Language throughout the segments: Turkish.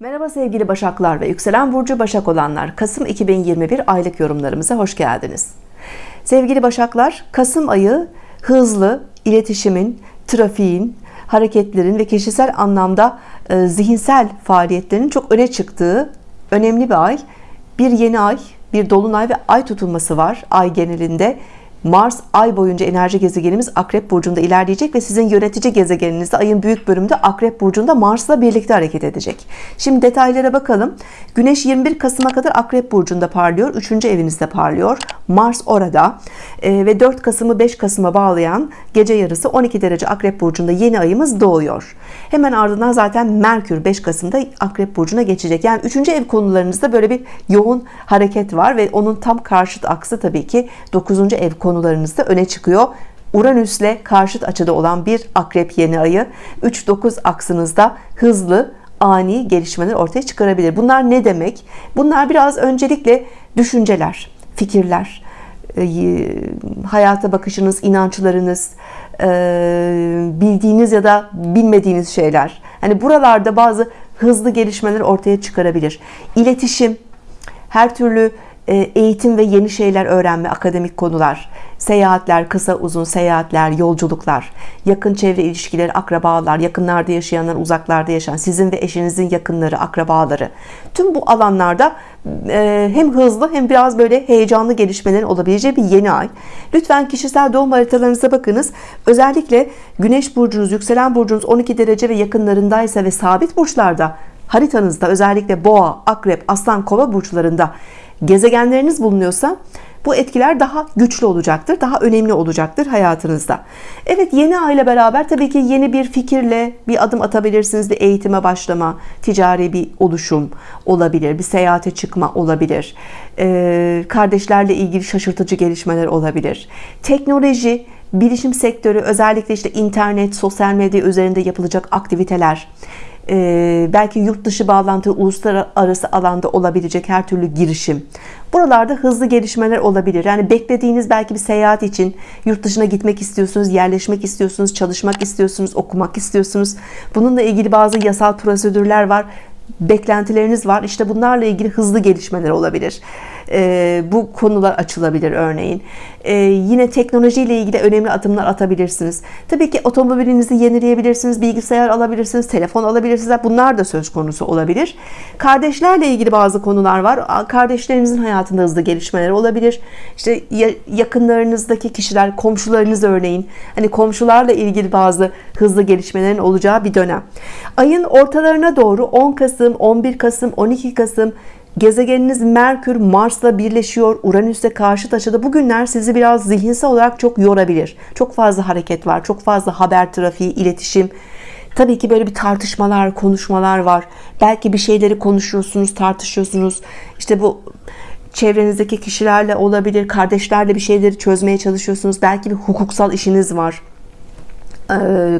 Merhaba sevgili Başaklar ve yükselen burcu Başak olanlar. Kasım 2021 aylık yorumlarımıza hoş geldiniz. Sevgili Başaklar, Kasım ayı hızlı iletişimin, trafiğin, hareketlerin ve kişisel anlamda e, zihinsel faaliyetlerin çok öne çıktığı önemli bir ay. Bir yeni ay, bir dolunay ve ay tutulması var ay genelinde. Mars ay boyunca enerji gezegenimiz Akrep Burcu'nda ilerleyecek ve sizin yönetici gezegeninizde ayın büyük bölümünde Akrep Burcu'nda Mars'la birlikte hareket edecek. Şimdi detaylara bakalım. Güneş 21 Kasım'a kadar Akrep Burcu'nda parlıyor. 3. evinizde parlıyor. Mars orada ee, ve 4 Kasım'ı 5 Kasım'a bağlayan gece yarısı 12 derece Akrep Burcu'nda yeni ayımız doğuyor. Hemen ardından zaten Merkür 5 Kasım'da Akrep Burcu'na geçecek. Yani 3. ev konularınızda böyle bir yoğun hareket var ve onun tam karşıt aksı tabii ki 9. ev konularında konularınızda öne çıkıyor. Uranüs'le karşıt açıda olan bir akrep yeni ayı 3-9 aksınızda hızlı ani gelişmeler ortaya çıkarabilir. Bunlar ne demek? Bunlar biraz öncelikle düşünceler, fikirler, e, hayata bakışınız, inançlarınız, e, bildiğiniz ya da bilmediğiniz şeyler. Hani buralarda bazı hızlı gelişmeler ortaya çıkarabilir. İletişim, her türlü e, eğitim ve yeni şeyler öğrenme, akademik konular, seyahatler, kısa uzun seyahatler, yolculuklar, yakın çevre ilişkileri, akrabalar, yakınlarda yaşayanlar, uzaklarda yaşayan, sizin ve eşinizin yakınları, akrabaları. Tüm bu alanlarda e, hem hızlı hem biraz böyle heyecanlı gelişmelerin olabileceği bir yeni ay. Lütfen kişisel doğum haritalarınıza bakınız. Özellikle Güneş burcunuz, yükselen burcunuz 12 derece ve yakınlarındaysa ve sabit burçlarda haritanızda özellikle boğa, akrep, aslan, kova burçlarında gezegenleriniz bulunuyorsa bu etkiler daha güçlü olacaktır daha önemli olacaktır hayatınızda. Evet yeni aile beraber tabii ki yeni bir fikirle bir adım atabilirsiniz. Bir eğitime başlama ticari bir oluşum olabilir bir seyahate çıkma olabilir. Ee, kardeşlerle ilgili şaşırtıcı gelişmeler olabilir. Teknoloji bilişim sektörü özellikle işte internet sosyal medya üzerinde yapılacak aktiviteler belki yurt dışı bağlantı uluslararası alanda olabilecek her türlü girişim. Buralarda hızlı gelişmeler olabilir. Yani beklediğiniz belki bir seyahat için yurt dışına gitmek istiyorsunuz yerleşmek istiyorsunuz çalışmak istiyorsunuz okumak istiyorsunuz. Bununla ilgili bazı yasal prosedürler var. Beklentileriniz var. İşte bunlarla ilgili hızlı gelişmeler olabilir e, bu konular açılabilir örneğin. E, yine teknolojiyle ilgili önemli adımlar atabilirsiniz. Tabii ki otomobilinizi yenileyebilirsiniz bilgisayar alabilirsiniz telefon alabilirsiniz. Bunlar da söz konusu olabilir. Kardeşlerle ilgili bazı konular var. Kardeşlerinizin hayatında hızlı gelişmeler olabilir. İşte yakınlarınızdaki kişiler komşularınız örneğin. Hani komşularla ilgili bazı hızlı gelişmelerin olacağı bir dönem. Ayın ortalarına doğru 10 Kasım 11 Kasım 12 Kasım Gezegeniniz Merkür Mars'la birleşiyor. Uranüs'e karşı açıda. Bugünler sizi biraz zihinsel olarak çok yorabilir. Çok fazla hareket var. Çok fazla haber trafiği, iletişim. Tabii ki böyle bir tartışmalar, konuşmalar var. Belki bir şeyleri konuşuyorsunuz, tartışıyorsunuz. İşte bu çevrenizdeki kişilerle olabilir, kardeşlerle bir şeyleri çözmeye çalışıyorsunuz. Belki bir hukuksal işiniz var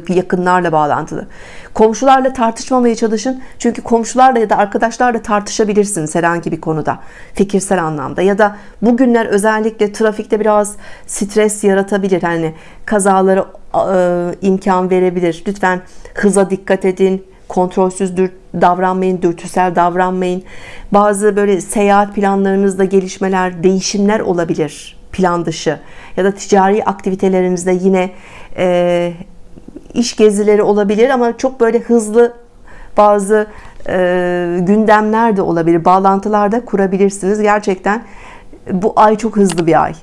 yakınlarla bağlantılı. Komşularla tartışmamaya çalışın. Çünkü komşularla ya da arkadaşlarla tartışabilirsiniz herhangi bir konuda fikirsel anlamda. Ya da bugünler özellikle trafikte biraz stres yaratabilir. Hani kazaları imkan verebilir. Lütfen hıza dikkat edin. Kontrolsüz davranmayın dürtüsel davranmayın. Bazı böyle seyahat planlarınızda gelişmeler değişimler olabilir plan dışı. Ya da ticari aktivitelerinizde yine e, iş gezileri olabilir ama çok böyle hızlı bazı e, gündemler de olabilir. Bağlantılar da kurabilirsiniz. Gerçekten bu ay çok hızlı bir ay.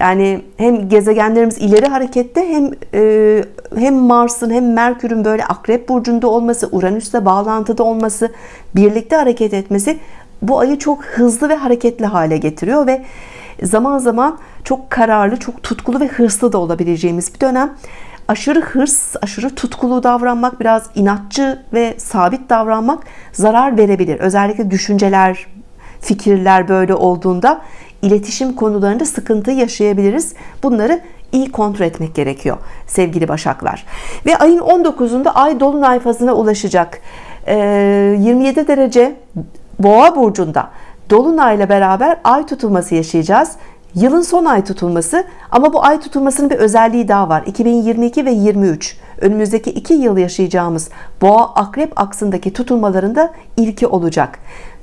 Yani hem gezegenlerimiz ileri harekette hem e, hem Mars'ın hem Merkür'ün böyle akrep burcunda olması Uranüs'le bağlantıda olması birlikte hareket etmesi bu ayı çok hızlı ve hareketli hale getiriyor ve zaman zaman çok kararlı çok tutkulu ve hırslı da olabileceğimiz bir dönem aşırı hırs, aşırı tutkulu davranmak, biraz inatçı ve sabit davranmak zarar verebilir. Özellikle düşünceler, fikirler böyle olduğunda iletişim konularında sıkıntı yaşayabiliriz. Bunları iyi kontrol etmek gerekiyor sevgili başaklar. Ve ayın 19'unda ay dolunay fazına ulaşacak. 27 derece boğa burcunda dolunayla beraber ay tutulması yaşayacağız Yılın son ay tutulması ama bu ay tutulmasının bir özelliği daha var. 2022 ve 23 önümüzdeki iki yıl yaşayacağımız boğa akrep aksındaki tutulmalarında ilki olacak.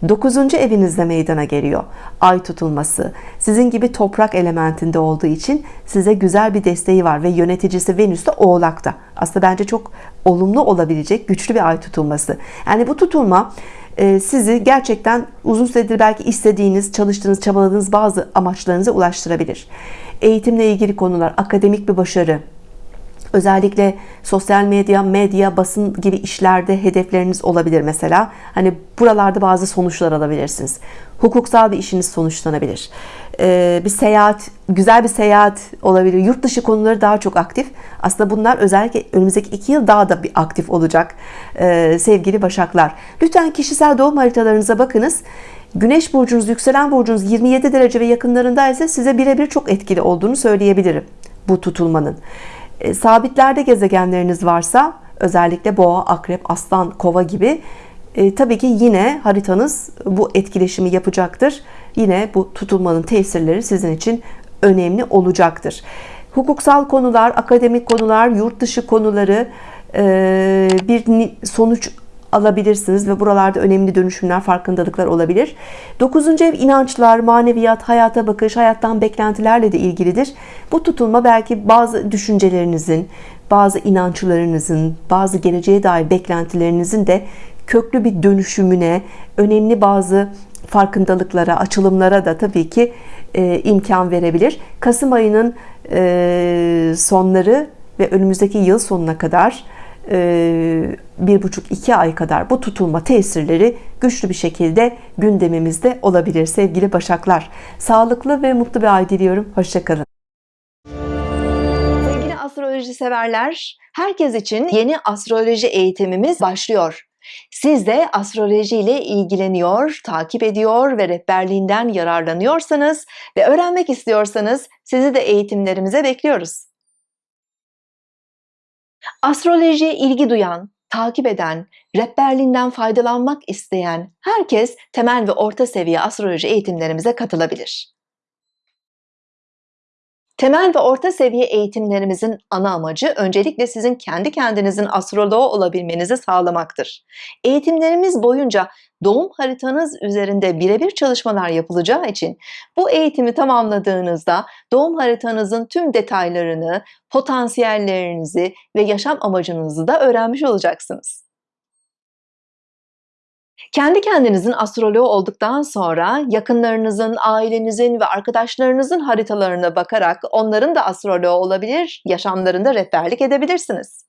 9. evinizde meydana geliyor. Ay tutulması sizin gibi toprak elementinde olduğu için size güzel bir desteği var ve yöneticisi Venüs de oğlakta. Aslında bence çok olumlu olabilecek güçlü bir ay tutulması. Yani bu tutulma e, sizi gerçekten uzun süredir belki istediğiniz, çalıştığınız, çabaladığınız bazı amaçlarınıza ulaştırabilir. Eğitimle ilgili konular, akademik bir başarı, özellikle sosyal medya, medya, basın gibi işlerde hedefleriniz olabilir mesela. Hani buralarda bazı sonuçlar alabilirsiniz. Hukuksal bir işiniz sonuçlanabilir. Ee, bir seyahat, güzel bir seyahat olabilir. Yurt dışı konuları daha çok aktif. Aslında bunlar özellikle önümüzdeki iki yıl daha da bir aktif olacak ee, sevgili Başaklar. Lütfen kişisel doğum haritalarınıza bakınız. Güneş burcunuz, yükselen burcunuz 27 derece ve yakınlarındaysa size birebir çok etkili olduğunu söyleyebilirim bu tutulmanın. E, sabitlerde gezegenleriniz varsa özellikle boğa, akrep, aslan, kova gibi e, tabii ki yine haritanız bu etkileşimi yapacaktır. Yine bu tutulmanın tesirleri sizin için önemli olacaktır. Hukuksal konular, akademik konular, yurt dışı konuları e, bir sonuç alabilirsiniz ve buralarda önemli dönüşümler, farkındalıklar olabilir. Dokuzuncu ev inançlar, maneviyat, hayata bakış, hayattan beklentilerle de ilgilidir. Bu tutulma belki bazı düşüncelerinizin, bazı inançlarınızın, bazı geleceğe dair beklentilerinizin de köklü bir dönüşümüne, önemli bazı farkındalıklara, açılımlara da tabii ki e, imkan verebilir. Kasım ayının e, sonları ve önümüzdeki yıl sonuna kadar bir buçuk iki ay kadar bu tutulma tesirleri güçlü bir şekilde gündemimizde olabilir sevgili Başaklar. Sağlıklı ve mutlu bir ay diliyorum. Hoşçakalın. Sevgili astroloji severler, herkes için yeni astroloji eğitimimiz başlıyor. Siz de astroloji ile ilgileniyor, takip ediyor ve rehberliğinden yararlanıyorsanız ve öğrenmek istiyorsanız sizi de eğitimlerimize bekliyoruz. Astrolojiye ilgi duyan, takip eden, rehberliğinden faydalanmak isteyen herkes temel ve orta seviye astroloji eğitimlerimize katılabilir. Temel ve orta seviye eğitimlerimizin ana amacı öncelikle sizin kendi kendinizin astroloğu olabilmenizi sağlamaktır. Eğitimlerimiz boyunca doğum haritanız üzerinde birebir çalışmalar yapılacağı için bu eğitimi tamamladığınızda doğum haritanızın tüm detaylarını, potansiyellerinizi ve yaşam amacınızı da öğrenmiş olacaksınız. Kendi kendinizin astroloğu olduktan sonra yakınlarınızın, ailenizin ve arkadaşlarınızın haritalarına bakarak onların da astroloğu olabilir, yaşamlarında rehberlik edebilirsiniz.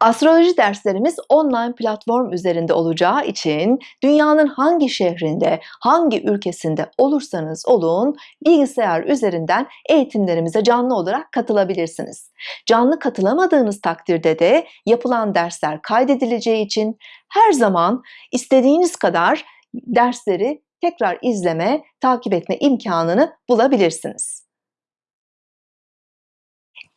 Astroloji derslerimiz online platform üzerinde olacağı için dünyanın hangi şehrinde, hangi ülkesinde olursanız olun bilgisayar üzerinden eğitimlerimize canlı olarak katılabilirsiniz. Canlı katılamadığınız takdirde de yapılan dersler kaydedileceği için her zaman istediğiniz kadar dersleri tekrar izleme, takip etme imkanını bulabilirsiniz.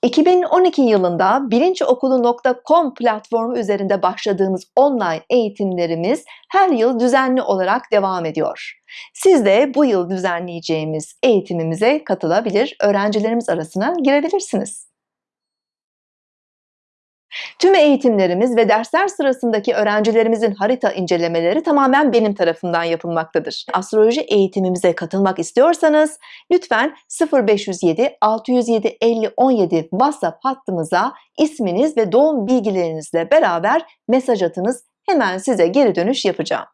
2012 yılında bilinçokulu.com platformu üzerinde başladığımız online eğitimlerimiz her yıl düzenli olarak devam ediyor. Siz de bu yıl düzenleyeceğimiz eğitimimize katılabilir, öğrencilerimiz arasına girebilirsiniz. Tüm eğitimlerimiz ve dersler sırasındaki öğrencilerimizin harita incelemeleri tamamen benim tarafından yapılmaktadır. Astroloji eğitimimize katılmak istiyorsanız lütfen 0507 607 50 17 WhatsApp hattımıza isminiz ve doğum bilgilerinizle beraber mesaj atınız. Hemen size geri dönüş yapacağım.